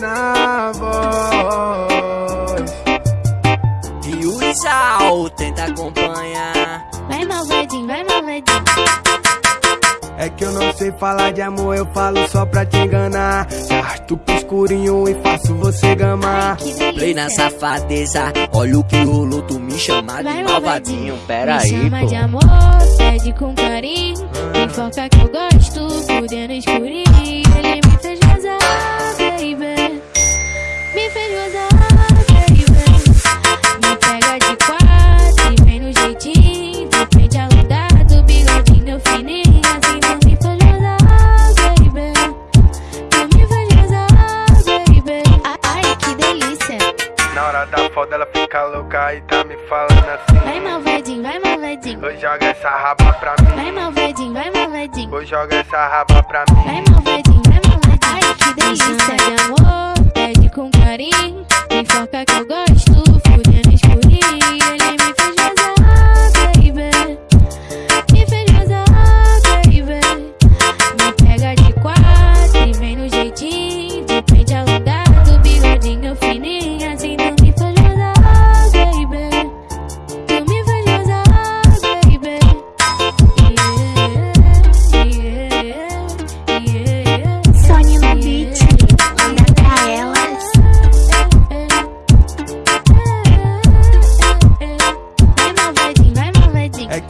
na voz. E o Isal tenta acompanhar. Vai malvadinho, vai malvadinho. É que eu não sei falar de amor, eu falo só pra te enganar. Arto pro escurinho e faço você gamar. Delícia. Play na safadeza, olha o que rolou, tu me chama de malvadinho. Pera Me aí, chama pô. de amor, pede com carinho. Me foca que eu gosto, fudendo escurinho. Me falando assim. Vai malvadinho, vai malvadinho. Oi, joga essa raba pra mim. Vai malvadinho, vai malvadinho. Oi, joga essa raba pra mim. Vai malvadinho, vai malvadinho. Ai, que delícia de amor, pede com carinho. Me foca que eu gosto,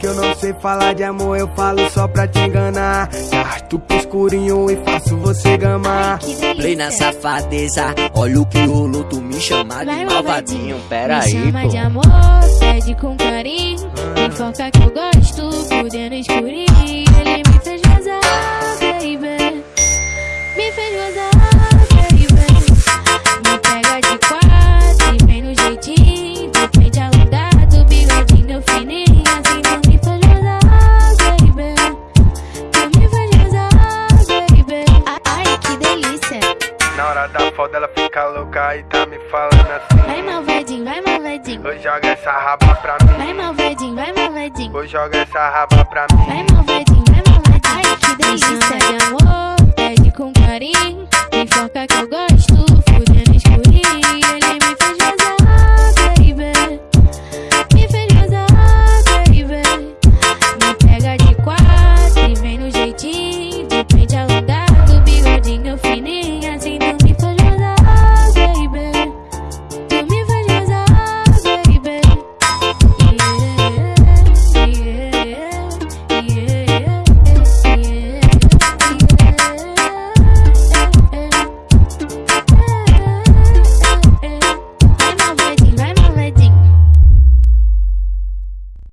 eu não sei falar de amor, eu falo só pra te enganar. Arto pro escurinho e faço você gamar. Play na safadeza, olha o que rolou, tu me chama de malvadinho. Pera Me aí, chama de pô. amor, pede com carinho. Me foca que eu gosto, fudendo escurinho. Ele me fez gozar, baby. Me fez gozar, baby. Me pega de foda ela fica louca e tá me falando assim. Vai malvadinho, vai malvadinho. Oi, joga essa raba pra mim. Vai malvadinho, vai malvadinho. Oi, joga essa raba pra mim. Vai malvadinho,